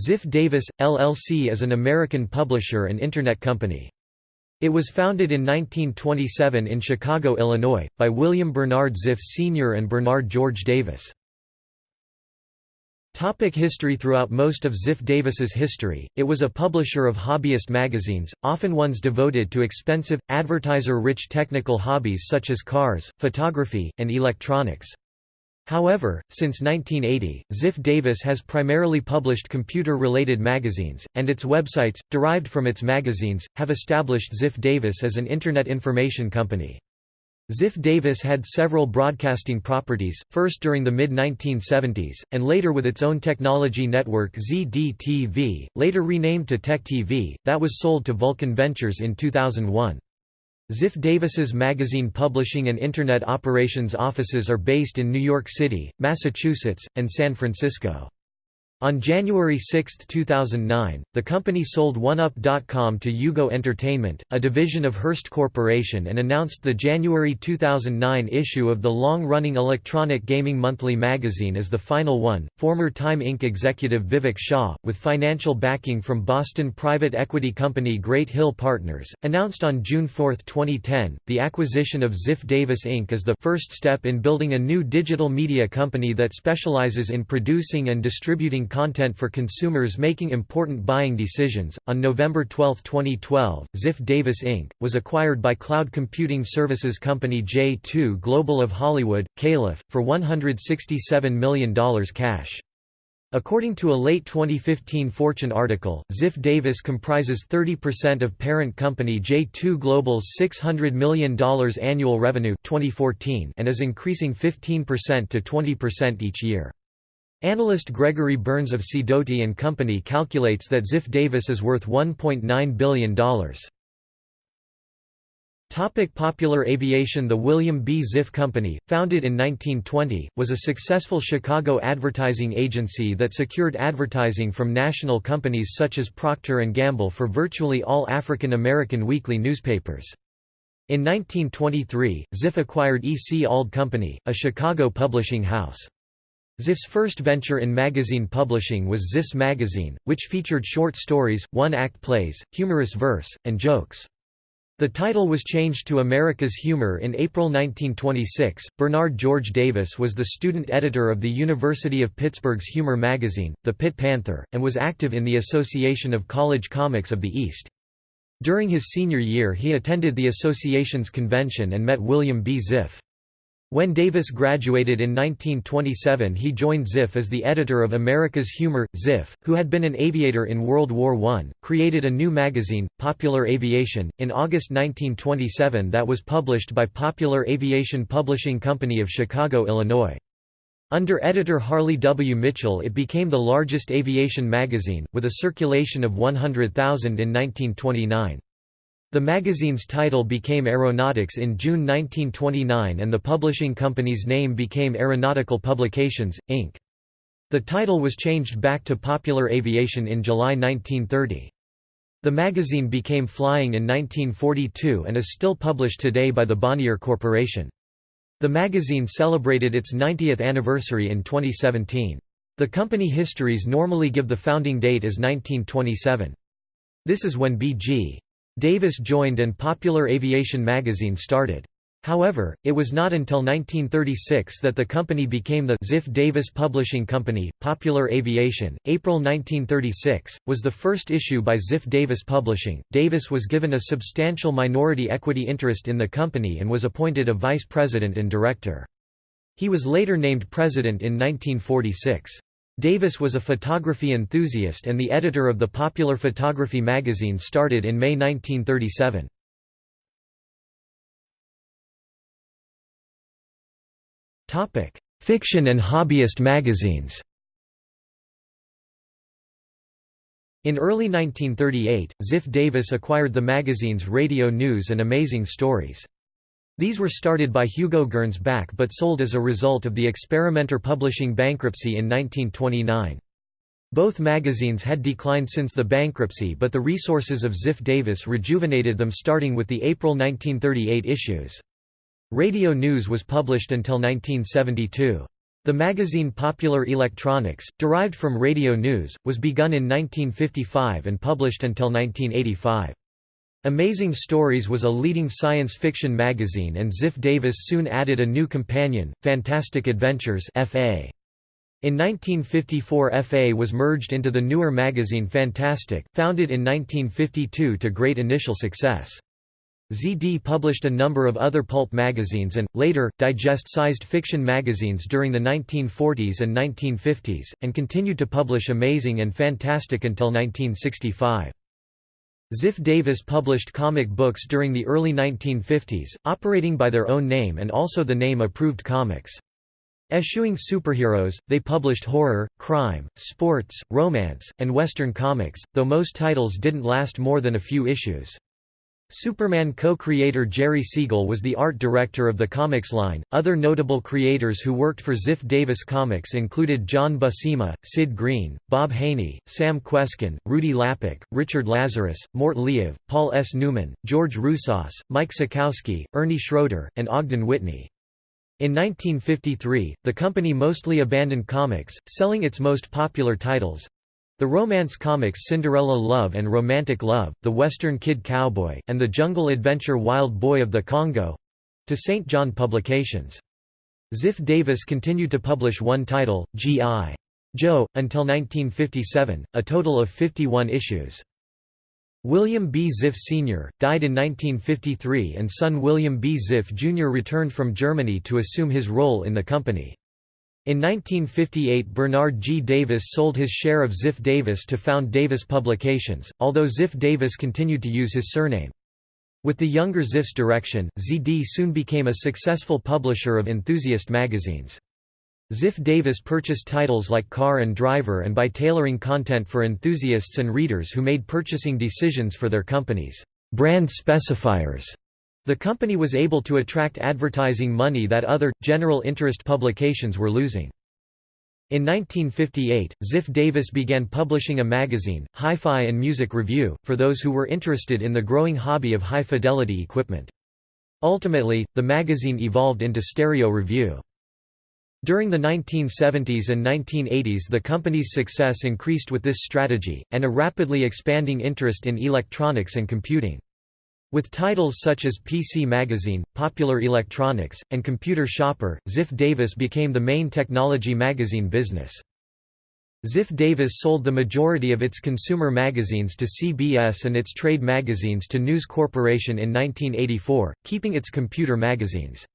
Ziff Davis, LLC is an American publisher and Internet company. It was founded in 1927 in Chicago, Illinois, by William Bernard Ziff Sr. and Bernard George Davis. Topic history Throughout most of Ziff Davis's history, it was a publisher of hobbyist magazines, often ones devoted to expensive, advertiser-rich technical hobbies such as cars, photography, and electronics. However, since 1980, Ziff Davis has primarily published computer-related magazines, and its websites, derived from its magazines, have established Ziff Davis as an Internet information company. Ziff Davis had several broadcasting properties, first during the mid-1970s, and later with its own technology network ZDTV, later renamed to Tech TV, that was sold to Vulcan Ventures in 2001. Ziff Davis's magazine publishing and Internet operations offices are based in New York City, Massachusetts, and San Francisco. On January 6, 2009, the company sold 1UP.com to UGO Entertainment, a division of Hearst Corporation and announced the January 2009 issue of the long-running electronic gaming monthly magazine as the final one. Former Time Inc. executive Vivek Shah, with financial backing from Boston private equity company Great Hill Partners, announced on June 4, 2010, the acquisition of Ziff Davis Inc. as the first step in building a new digital media company that specializes in producing and distributing content for consumers making important buying decisions. On November 12, 2012, Ziff Davis Inc. was acquired by cloud computing services company J2 Global of Hollywood, Calif., for $167 million cash. According to a late 2015 Fortune article, Ziff Davis comprises 30% of parent company J2 Global's $600 million annual revenue 2014 and is increasing 15% to 20% each year. Analyst Gregory Burns of Sidoti & Company calculates that Ziff Davis is worth $1.9 billion. Topic popular aviation The William B. Ziff Company, founded in 1920, was a successful Chicago advertising agency that secured advertising from national companies such as Procter & Gamble for virtually all African American weekly newspapers. In 1923, Ziff acquired E. C. Auld Company, a Chicago publishing house. Ziff's first venture in magazine publishing was Ziff's Magazine, which featured short stories, one-act plays, humorous verse, and jokes. The title was changed to America's Humor in April 1926. Bernard George Davis was the student editor of the University of Pittsburgh's humor magazine, The Pitt Panther, and was active in the Association of College Comics of the East. During his senior year he attended the association's convention and met William B. Ziff. When Davis graduated in 1927 he joined Ziff as the editor of America's Humor. Ziff, who had been an aviator in World War I, created a new magazine, Popular Aviation, in August 1927 that was published by Popular Aviation Publishing Company of Chicago, Illinois. Under editor Harley W. Mitchell it became the largest aviation magazine, with a circulation of 100,000 in 1929. The magazine's title became Aeronautics in June 1929 and the publishing company's name became Aeronautical Publications, Inc. The title was changed back to Popular Aviation in July 1930. The magazine became Flying in 1942 and is still published today by the Bonnier Corporation. The magazine celebrated its 90th anniversary in 2017. The company histories normally give the founding date as 1927. This is when B.G. Davis joined and Popular Aviation magazine started. However, it was not until 1936 that the company became the Ziff Davis Publishing Company. Popular Aviation, April 1936, was the first issue by Ziff Davis Publishing. Davis was given a substantial minority equity interest in the company and was appointed a vice president and director. He was later named president in 1946. Davis was a photography enthusiast and the editor of the popular photography magazine started in May 1937. Fiction and hobbyist magazines In early 1938, Ziff Davis acquired the magazines Radio News and Amazing Stories. These were started by Hugo Gernsback but sold as a result of the Experimenter publishing bankruptcy in 1929. Both magazines had declined since the bankruptcy but the resources of Ziff Davis rejuvenated them starting with the April 1938 issues. Radio News was published until 1972. The magazine Popular Electronics, derived from Radio News, was begun in 1955 and published until 1985. Amazing Stories was a leading science fiction magazine and Ziff Davis soon added a new companion, Fantastic Adventures FA. In 1954 FA was merged into the newer magazine Fantastic, founded in 1952 to great initial success. ZD published a number of other pulp magazines and, later, digest-sized fiction magazines during the 1940s and 1950s, and continued to publish Amazing and Fantastic until 1965. Ziff Davis published comic books during the early 1950s, operating by their own name and also the name Approved Comics. Eschewing superheroes, they published horror, crime, sports, romance, and Western comics, though most titles didn't last more than a few issues. Superman co-creator Jerry Siegel was the art director of the comics line. Other notable creators who worked for Ziff Davis Comics included John Buscema, Sid Greene, Bob Haney, Sam Kweskin, Rudy Lapick, Richard Lazarus, Mort Leav, Paul S. Newman, George Roussos, Mike Sekowsky, Ernie Schroeder, and Ogden Whitney. In 1953, the company mostly abandoned comics, selling its most popular titles, the romance comics Cinderella Love and Romantic Love, The Western Kid Cowboy, and The Jungle Adventure Wild Boy of the Congo—to St. John Publications. Ziff Davis continued to publish one title, G.I. Joe, until 1957, a total of 51 issues. William B. Ziff Sr., died in 1953 and son William B. Ziff Jr. returned from Germany to assume his role in the company. In 1958 Bernard G. Davis sold his share of Ziff Davis to found Davis Publications, although Ziff Davis continued to use his surname. With the younger Ziff's direction, ZD soon became a successful publisher of enthusiast magazines. Ziff Davis purchased titles like Car and Driver and by tailoring content for enthusiasts and readers who made purchasing decisions for their companies' brand specifiers. The company was able to attract advertising money that other, general interest publications were losing. In 1958, Ziff Davis began publishing a magazine, Hi-Fi and Music Review, for those who were interested in the growing hobby of high-fidelity equipment. Ultimately, the magazine evolved into Stereo Review. During the 1970s and 1980s the company's success increased with this strategy, and a rapidly expanding interest in electronics and computing. With titles such as PC Magazine, Popular Electronics, and Computer Shopper, Ziff Davis became the main technology magazine business. Ziff Davis sold the majority of its consumer magazines to CBS and its trade magazines to News Corporation in 1984, keeping its computer magazines.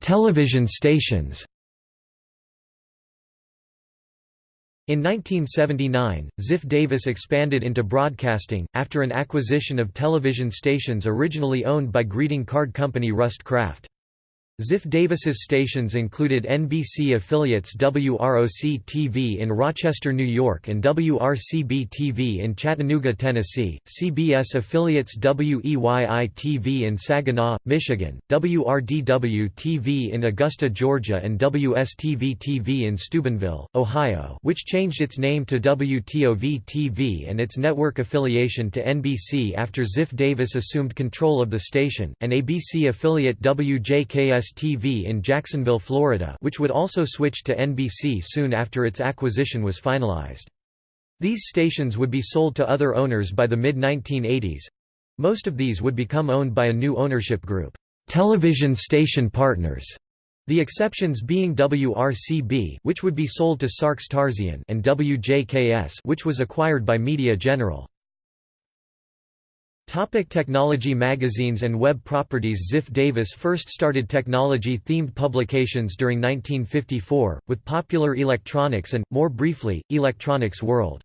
Television stations In 1979, Ziff Davis expanded into broadcasting, after an acquisition of television stations originally owned by greeting card company Rust Craft. Ziff Davis's stations included NBC affiliates WROC-TV in Rochester, New York and WRCB-TV in Chattanooga, Tennessee, CBS affiliates WEYI-TV in Saginaw, Michigan, WRDW-TV in Augusta, Georgia and WSTV-TV in Steubenville, Ohio which changed its name to WTOV-TV and its network affiliation to NBC after Ziff Davis assumed control of the station, and ABC affiliate WJKS TV in Jacksonville, Florida which would also switch to NBC soon after its acquisition was finalized. These stations would be sold to other owners by the mid-1980s. Most of these would become owned by a new ownership group, Television Station Partners, the exceptions being WRCB which would be sold to Sarkes Tarzian and WJKS which was acquired by Media General. Topic technology Magazines and web properties Ziff Davis first started technology-themed publications during 1954, with Popular Electronics and, more briefly, Electronics World.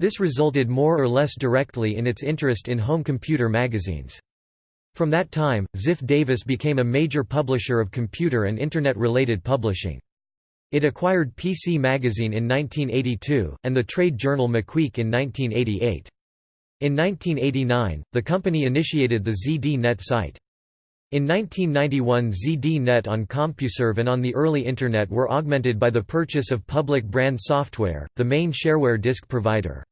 This resulted more or less directly in its interest in home computer magazines. From that time, Ziff Davis became a major publisher of computer and Internet-related publishing. It acquired PC Magazine in 1982, and the trade journal MacWEEK in 1988. In 1989, the company initiated the ZD-Net site. In 1991 ZD-Net on CompuServe and on the early Internet were augmented by the purchase of Public Brand Software, the main shareware disk provider.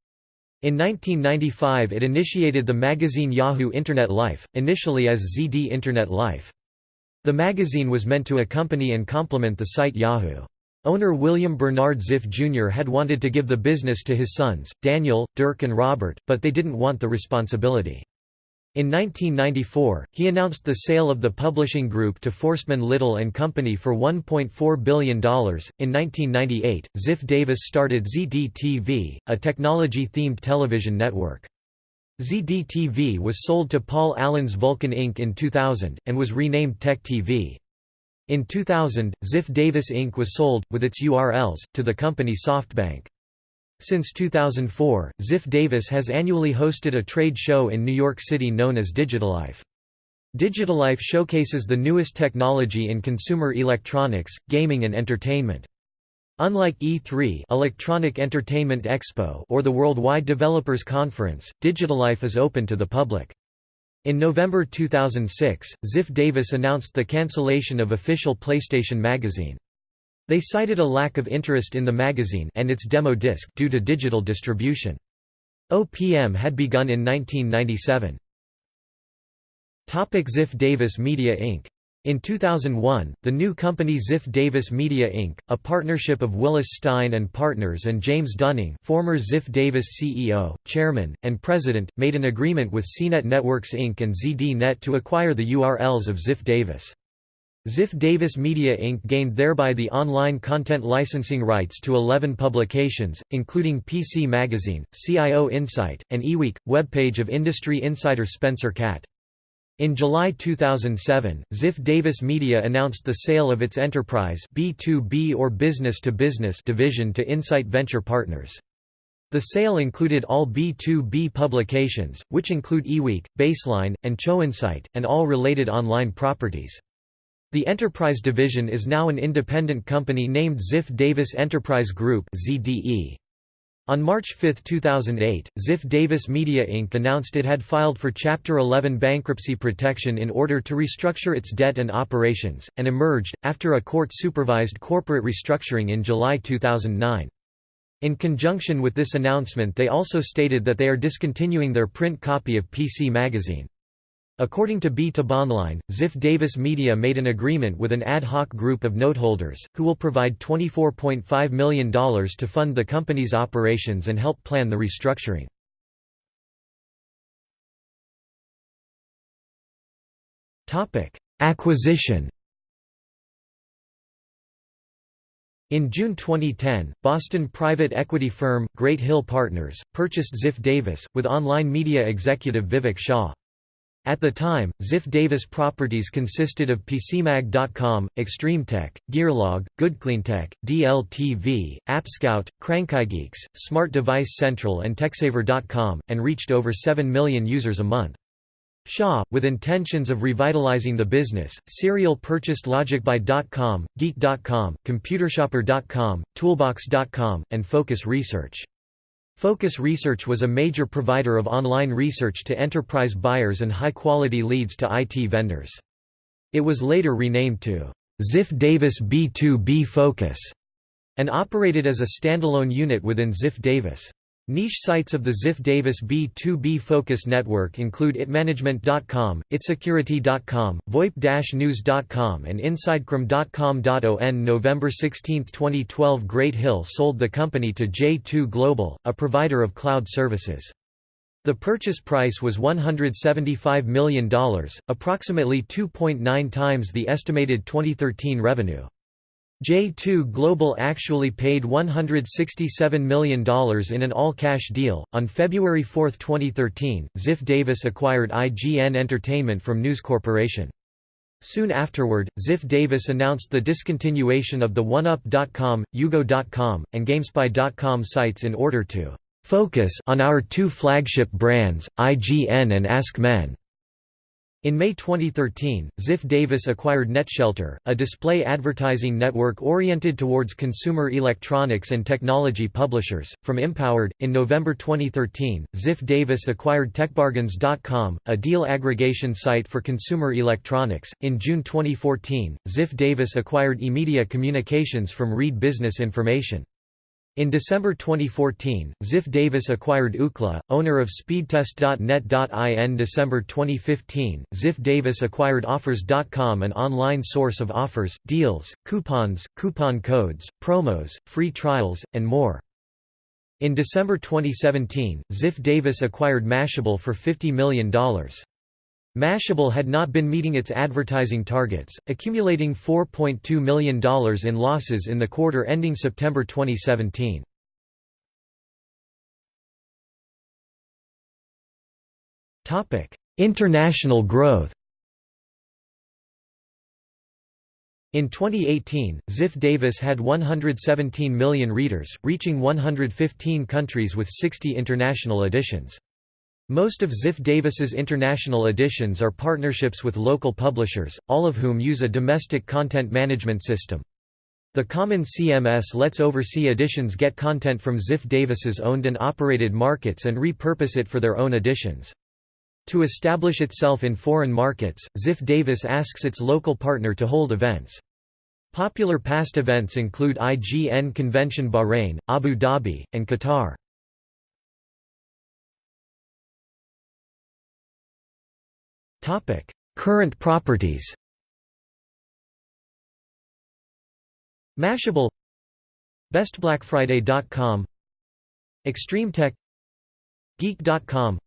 In 1995 it initiated the magazine Yahoo Internet Life, initially as ZD Internet Life. The magazine was meant to accompany and complement the site Yahoo. Owner William Bernard Ziff Jr. had wanted to give the business to his sons, Daniel, Dirk and Robert, but they didn't want the responsibility. In 1994, he announced the sale of the publishing group to Forstmann Little and Company for $1.4 billion. In 1998, Ziff Davis started ZDTV, a technology-themed television network. ZDTV was sold to Paul Allen's Vulcan Inc. in 2000, and was renamed Tech TV. In 2000, Ziff Davis Inc. was sold, with its URLs, to the company SoftBank. Since 2004, Ziff Davis has annually hosted a trade show in New York City known as Digitalife. Digitalife showcases the newest technology in consumer electronics, gaming and entertainment. Unlike E3 Electronic Entertainment Expo or the Worldwide Developers Conference, Digitalife is open to the public. In November 2006, Ziff Davis announced the cancellation of official PlayStation magazine. They cited a lack of interest in the magazine and its demo disc due to digital distribution. OPM had begun in 1997. Ziff Davis Media Inc. In 2001, the new company Ziff Davis Media Inc., a partnership of Willis Stein and Partners and James Dunning former Ziff Davis CEO, Chairman, and President, made an agreement with CNET Networks Inc. and ZDNet to acquire the URLs of Ziff Davis. Ziff Davis Media Inc. gained thereby the online content licensing rights to 11 publications, including PC Magazine, CIO Insight, and eWeek, webpage of industry insider Spencer Katt. In July 2007, Ziff Davis Media announced the sale of its enterprise B2B or business -to -business division to Insight Venture Partners. The sale included all B2B publications, which include eWeek, Baseline, and CIO Insight, and all related online properties. The Enterprise division is now an independent company named Ziff Davis Enterprise Group ZDE. On March 5, 2008, Ziff Davis Media Inc. announced it had filed for Chapter 11 bankruptcy protection in order to restructure its debt and operations, and emerged, after a court-supervised corporate restructuring in July 2009. In conjunction with this announcement they also stated that they are discontinuing their print copy of PC Magazine. According to B2Bonline, Ziff Davis Media made an agreement with an ad hoc group of noteholders, who will provide $24.5 million to fund the company's operations and help plan the restructuring. Acquisition In June 2010, Boston private equity firm, Great Hill Partners, purchased Ziff Davis, with online media executive Vivek Shah. At the time, Ziff Davis properties consisted of PCMag.com, ExtremeTech, Gearlog, GoodCleanTech, DLTV, AppScout, CrankyGeeks, Smart Device Central and TechSaver.com, and reached over 7 million users a month. Shah, with intentions of revitalizing the business, Serial purchased LogicBuy.com, Geek.com, ComputerShopper.com, Toolbox.com, and Focus Research. Focus Research was a major provider of online research to enterprise buyers and high-quality leads to IT vendors. It was later renamed to Ziff Davis B2B Focus and operated as a standalone unit within Ziff Davis. Niche sites of the Ziff Davis B2B Focus network include itmanagement.com, itsecurity.com, VoIP-news.com and InsideCRM.com. On November 16, 2012 Great Hill sold the company to J2 Global, a provider of cloud services. The purchase price was $175 million, approximately 2.9 times the estimated 2013 revenue. J2 Global actually paid $167 million in an all-cash deal. On February 4, 2013, Ziff Davis acquired IGN Entertainment from News Corporation. Soon afterward, Ziff Davis announced the discontinuation of the 1UP.com, UGO.com, and GameSpy.com sites in order to focus on our two flagship brands, IGN and AskMen. In May 2013, Ziff Davis acquired NetShelter, a display advertising network oriented towards consumer electronics and technology publishers, from Empowered. In November 2013, Ziff Davis acquired TechBargains.com, a deal aggregation site for consumer electronics. In June 2014, Ziff Davis acquired eMedia Communications from Reed Business Information. In December 2014, Ziff Davis acquired Ookla, owner of Speedtest.net.in. December 2015, Ziff Davis acquired Offers.com, an online source of offers, deals, coupons, coupon codes, promos, free trials, and more. In December 2017, Ziff Davis acquired Mashable for $50 million. Mashable had not been meeting its advertising targets, accumulating $4.2 million in losses in the quarter ending September 2017. International growth In 2018, Ziff Davis had 117 million readers, reaching 115 countries with 60 international editions. Most of Ziff Davis's international editions are partnerships with local publishers, all of whom use a domestic content management system. The Common CMS lets overseas editions get content from Ziff Davis's owned and operated markets and repurpose it for their own editions. To establish itself in foreign markets, Ziff Davis asks its local partner to hold events. Popular past events include IGN Convention Bahrain, Abu Dhabi, and Qatar. Current properties. Mashable. BestBlackFriday.com ExtremeTech. Geek.com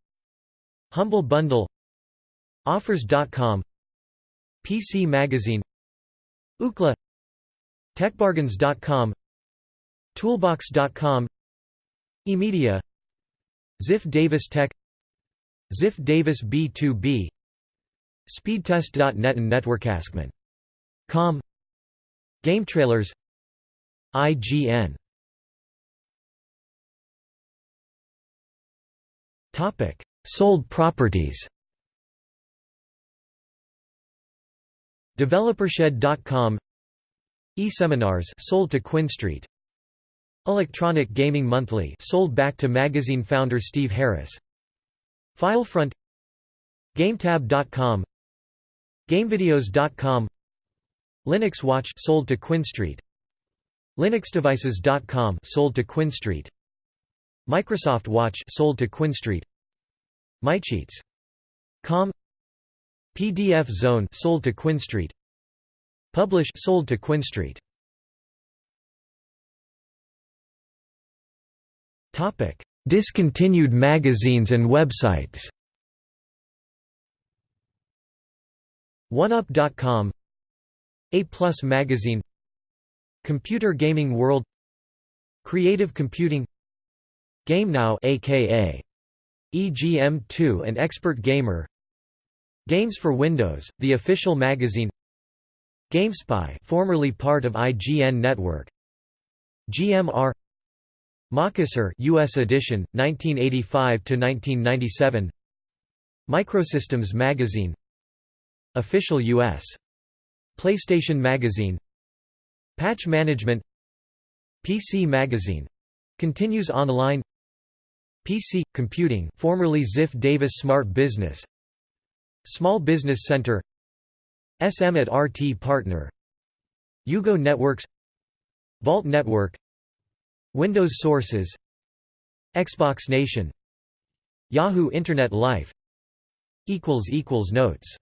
Humble Bundle. Offers.com PC Magazine. Ookla. TechBargains.com Toolbox.com eMedia. Ziff Davis Tech. Ziff Davis B2B Speedtest.net and NetworkAskman.com Game trailers. IGN Topic. Sold properties. DeveloperShed.com eSeminars sold to QuinStreet Electronic Gaming Monthly sold back to magazine founder Steve Harris. Filefront GameTab.com GameVideos.com Linux Watch sold to QuinStreet LinuxDevices.com sold to QuinStreet Microsoft Watch sold to QuinStreet MyCheats.com PDF Zone sold to QuinStreet Publish sold to QuinStreet Topic. Discontinued magazines and websites 1UP.com A Plus Magazine Computer Gaming World Creative Computing GameNow aka EGM2 and Expert Gamer Games for Windows, the official magazine GameSpy formerly part of IGN Network GMR MacUser US edition 1985 to 1997 Microsystems magazine Official U.S. PlayStation Magazine. Patch Management. PC Magazine. Continues online. PC Computing formerly Ziff Davis Smart Business. Small Business Center. SM at RT Partner. UGO Networks. Vault Network. Windows Sources. Xbox Nation. Yahoo Internet Life. Notes